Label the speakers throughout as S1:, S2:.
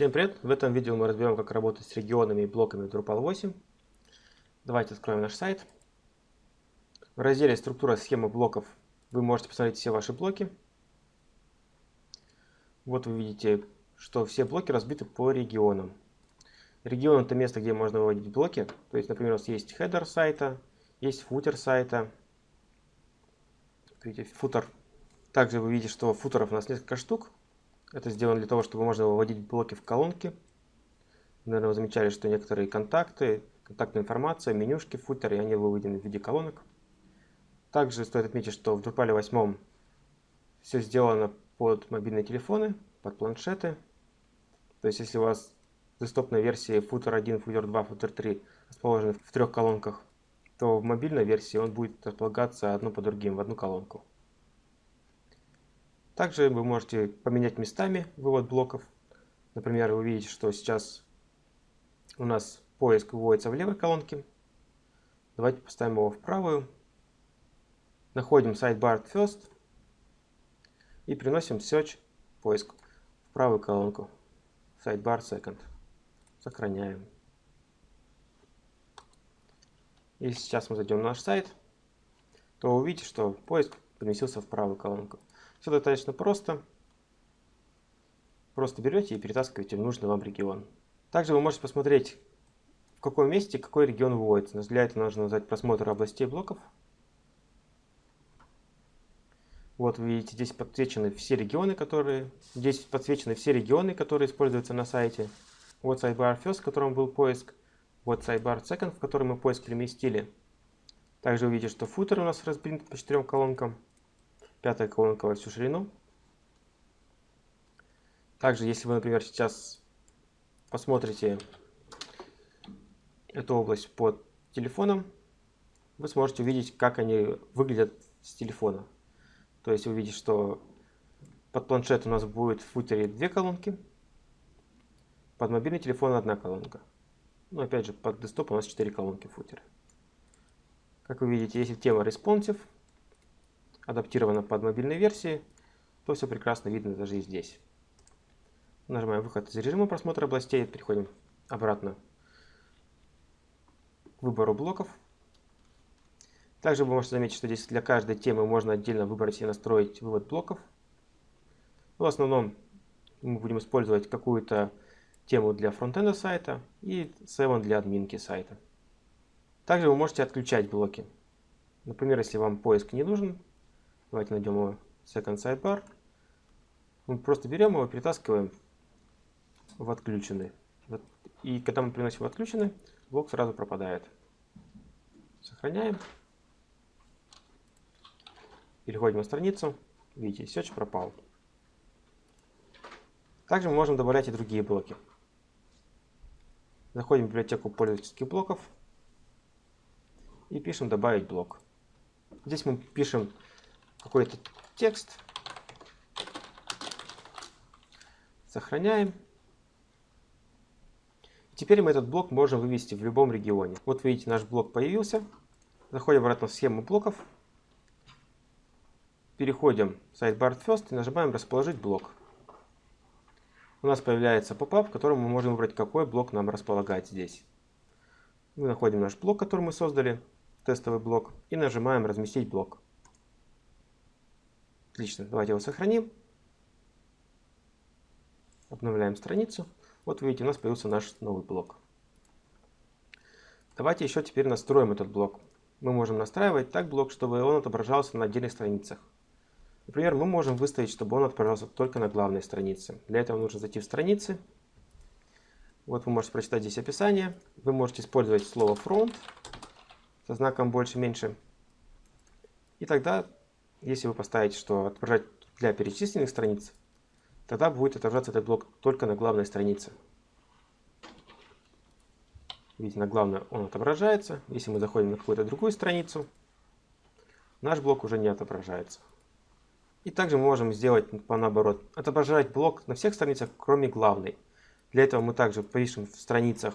S1: Всем привет! В этом видео мы разберем, как работать с регионами и блоками Drupal 8. Давайте откроем наш сайт. В разделе «Структура схемы блоков» вы можете посмотреть все ваши блоки. Вот вы видите, что все блоки разбиты по регионам. Регион – это место, где можно выводить блоки. То есть, например, у нас есть header сайта, есть footer сайта. Видите, футер. Также вы видите, что футеров у нас несколько штук. Это сделано для того, чтобы можно выводить блоки в колонки. Наверное, вы замечали, что некоторые контакты, контактная информация, менюшки, футеры, они выведены в виде колонок. Также стоит отметить, что в Drupal 8 все сделано под мобильные телефоны, под планшеты. То есть, если у вас десктопной версии Footer 1, Footer 2, Footer 3 расположены в трех колонках, то в мобильной версии он будет располагаться одно по другим в одну колонку. Также вы можете поменять местами вывод блоков. Например, вы видите, что сейчас у нас поиск выводится в левой колонке. Давайте поставим его в правую. Находим sidebar first и приносим search поиск в правую колонку. Sidebar second. Сохраняем. И сейчас мы зайдем на наш сайт, то увидите, что поиск переместился в правую колонку. Все достаточно просто. Просто берете и перетаскиваете в нужный вам регион. Также вы можете посмотреть, в каком месте какой регион выводится. Для этого нужно нажать просмотр областей блоков. Вот вы видите, здесь подсвечены все регионы, которые... Здесь подсвечены все регионы, которые используются на сайте. Вот sidebar first, в котором был поиск. Вот sidebar second, в котором мы поиск переместили. Также вы видите, что футер у нас разбит по четырем колонкам пятая колонка во всю ширину. Также, если вы, например, сейчас посмотрите эту область под телефоном, вы сможете увидеть, как они выглядят с телефона. То есть вы видите, что под планшет у нас будет в футере две колонки, под мобильный телефон одна колонка. Но опять же, под десктоп у нас четыре колонки в футере. Как вы видите, если тема responsive, адаптировано под мобильные версии, то все прекрасно видно даже и здесь. Нажимаем выход из режима просмотра областей, переходим обратно к выбору блоков. Также вы можете заметить, что здесь для каждой темы можно отдельно выбрать и настроить вывод блоков. Но в основном мы будем использовать какую-то тему для фронтенда сайта и 7 для админки сайта. Также вы можете отключать блоки. Например, если вам поиск не нужен, Давайте найдем его second sidebar. Мы просто берем его, перетаскиваем в отключенный. И когда мы приносим в отключенный, блок сразу пропадает. Сохраняем. Переходим на страницу. Видите, search пропал. Также мы можем добавлять и другие блоки. Заходим в библиотеку пользовательских блоков и пишем «Добавить блок». Здесь мы пишем какой-то текст. Сохраняем. Теперь мы этот блок можем вывести в любом регионе. Вот видите, наш блок появился. Заходим обратно в схему блоков. Переходим в Sidebar First и нажимаем «Расположить блок». У нас появляется попап, в котором мы можем выбрать, какой блок нам располагать здесь. Мы находим наш блок, который мы создали, тестовый блок, и нажимаем «Разместить блок». Отлично, давайте его сохраним. Обновляем страницу. Вот видите, у нас появился наш новый блок. Давайте еще теперь настроим этот блок. Мы можем настраивать так блок, чтобы он отображался на отдельных страницах. Например, мы можем выставить, чтобы он отображался только на главной странице. Для этого нужно зайти в страницы. Вот вы можете прочитать здесь описание. Вы можете использовать слово front со знаком больше-меньше. И тогда если вы поставите, что отображать для перечисленных страниц, тогда будет отображаться этот блок только на главной странице. Видите, на главной он отображается. Если мы заходим на какую-то другую страницу, наш блок уже не отображается. И также мы можем сделать по наоборот. Отображать блок на всех страницах, кроме главной. Для этого мы также пишем в страницах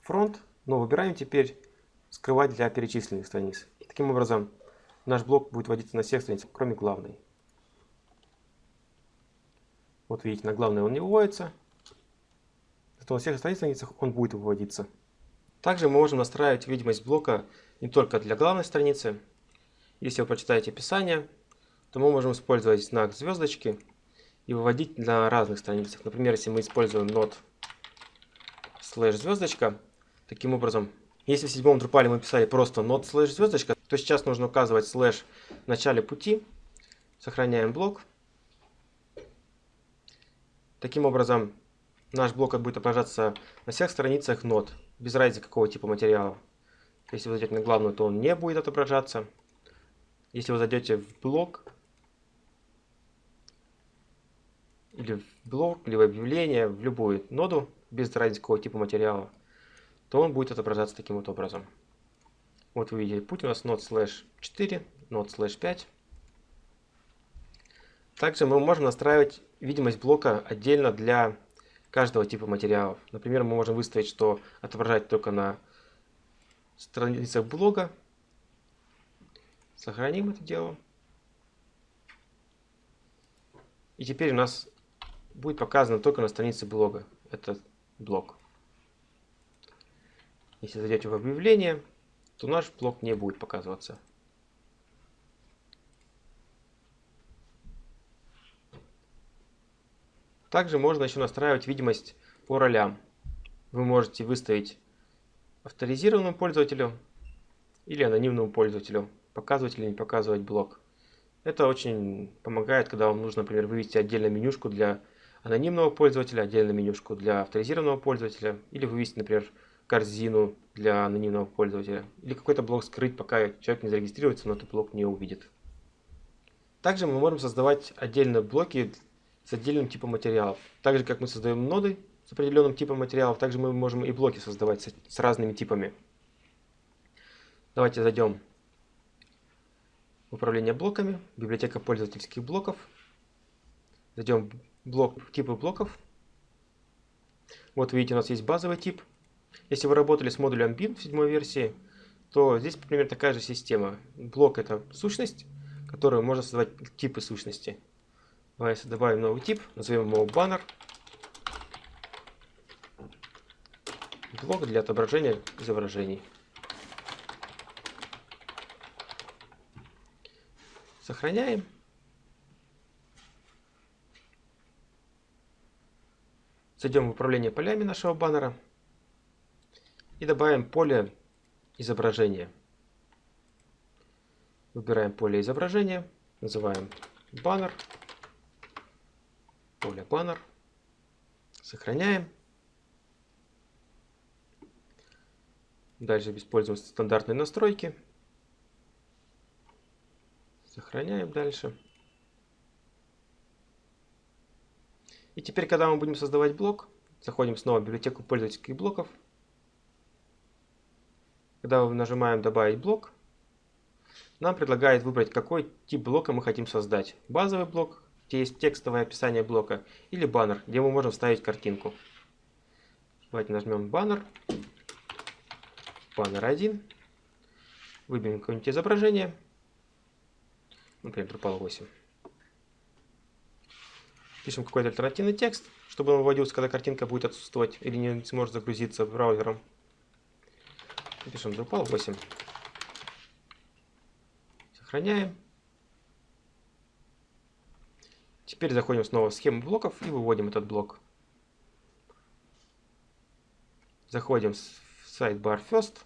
S1: фронт, но выбираем теперь скрывать для перечисленных страниц. И таким образом наш блок будет вводиться на всех страницах, кроме главной. Вот видите, на главной он не выводится. то на всех остальных страницах он будет выводиться. Также мы можем настраивать видимость блока не только для главной страницы. Если вы прочитаете описание, то мы можем использовать знак звездочки и выводить на разных страницах. Например, если мы используем node слэш звездочка, таким образом, если в седьмом Drupal мы писали просто node слэш звездочка, то сейчас нужно указывать слэш в начале пути, сохраняем блок. Таким образом, наш блок будет отображаться на всех страницах нод, без разницы какого типа материала. Если вы зайдете на главную, то он не будет отображаться. Если вы зайдете в блок, или в блок, или в объявление, в любую ноду, без разницы какого типа материала, то он будет отображаться таким вот образом. Вот вы видите, путь у нас node slash 4, node slash 5. Также мы можем настраивать видимость блока отдельно для каждого типа материалов. Например, мы можем выставить, что отображать только на страницах блога. Сохраним это дело. И теперь у нас будет показано только на странице блога этот блок. Если зайдете в объявление, то наш блок не будет показываться. Также можно еще настраивать видимость по ролям. Вы можете выставить авторизированному пользователю или анонимному пользователю, показывать или не показывать блок. Это очень помогает, когда вам нужно, например, вывести отдельно менюшку для анонимного пользователя, отдельно менюшку для авторизированного пользователя, или вывести, например, корзину для анонимного пользователя, или какой-то блок скрыть, пока человек не зарегистрируется, но этот блок не увидит. Также мы можем создавать отдельные блоки с отдельным типом материалов. Так же, как мы создаем ноды с определенным типом материалов, также мы можем и блоки создавать с, с разными типами. Давайте зайдем в управление блоками, библиотека пользовательских блоков. Зайдем в блок, типы блоков. Вот видите, у нас есть базовый тип. Если вы работали с модулем bin в седьмой версии, то здесь примерно такая же система. Блок это сущность, которую можно создавать типы сущности. Давайте добавим новый тип, назовем его баннер. Блок для отображения изображений. Сохраняем. Зайдем в управление полями нашего баннера и добавим поле изображения. Выбираем поле изображения, называем баннер поле баннер. Сохраняем. Дальше используем стандартные настройки. Сохраняем дальше. И теперь, когда мы будем создавать блок, заходим снова в библиотеку пользовательских блоков. Когда мы нажимаем «Добавить блок», нам предлагает выбрать, какой тип блока мы хотим создать. Базовый блок, где есть текстовое описание блока, или баннер, где мы можем вставить картинку. Давайте нажмем баннер, баннер 1, выберем какое-нибудь изображение, например, Drupal 8. Пишем какой-то альтернативный текст, чтобы он выводился, когда картинка будет отсутствовать или не сможет загрузиться браузером. Пишем Drupal 8. Сохраняем. Теперь заходим снова в схему блоков и выводим этот блок. Заходим в сайт Bar First.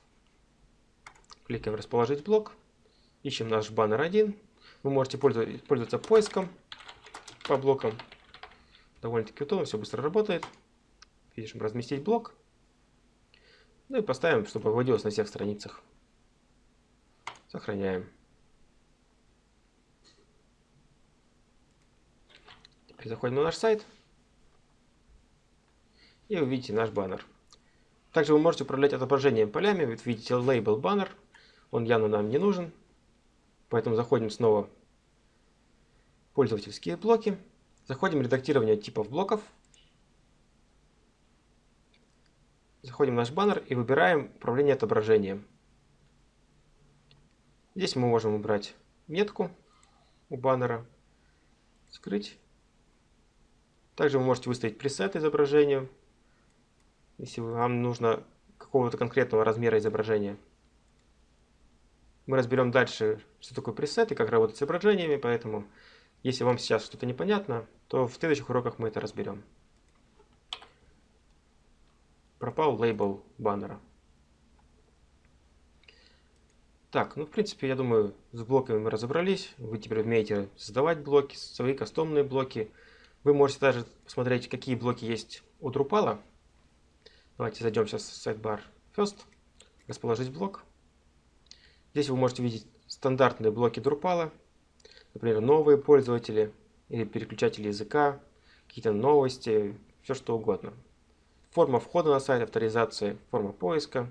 S1: Кликаем «Расположить блок». Ищем наш баннер 1. Вы можете пользоваться поиском по блокам. Довольно-таки удобно, все быстро работает. Пишем «Разместить блок». Ну и поставим, чтобы выводилось на всех страницах. Сохраняем. Заходим на наш сайт. И вы видите наш баннер. Также вы можете управлять отображением полями. Вы видите label баннер. Он явно нам не нужен. Поэтому заходим снова в пользовательские блоки. Заходим в редактирование типов блоков. Заходим в наш баннер и выбираем управление отображением. Здесь мы можем убрать метку у баннера, скрыть также вы можете выставить пресет изображению. если вам нужно какого-то конкретного размера изображения. Мы разберем дальше, что такое пресет и как работать с изображениями, поэтому если вам сейчас что-то непонятно, то в следующих уроках мы это разберем. Пропал лейбл баннера. Так, ну в принципе, я думаю, с блоками мы разобрались. Вы теперь умеете создавать блоки, свои кастомные блоки. Вы можете даже посмотреть, какие блоки есть у Drupal. Давайте зайдем сейчас в sidebar First, расположить блок. Здесь вы можете видеть стандартные блоки Drupal, например, новые пользователи или переключатели языка, какие-то новости, все что угодно. Форма входа на сайт, авторизация, форма поиска.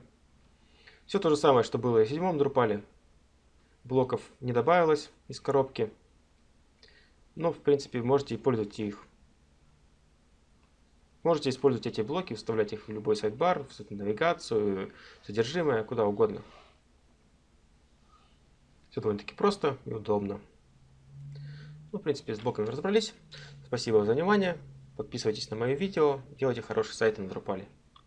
S1: Все то же самое, что было и в седьмом Drupal. Блоков не добавилось из коробки. Но, в принципе, можете пользоваться их Можете использовать эти блоки, вставлять их в любой сайт-бар, в навигацию, содержимое, куда угодно. Все довольно-таки просто и удобно. Ну, в принципе, с блоками разобрались. Спасибо за внимание. Подписывайтесь на мои видео. Делайте хороший сайт на Drupal.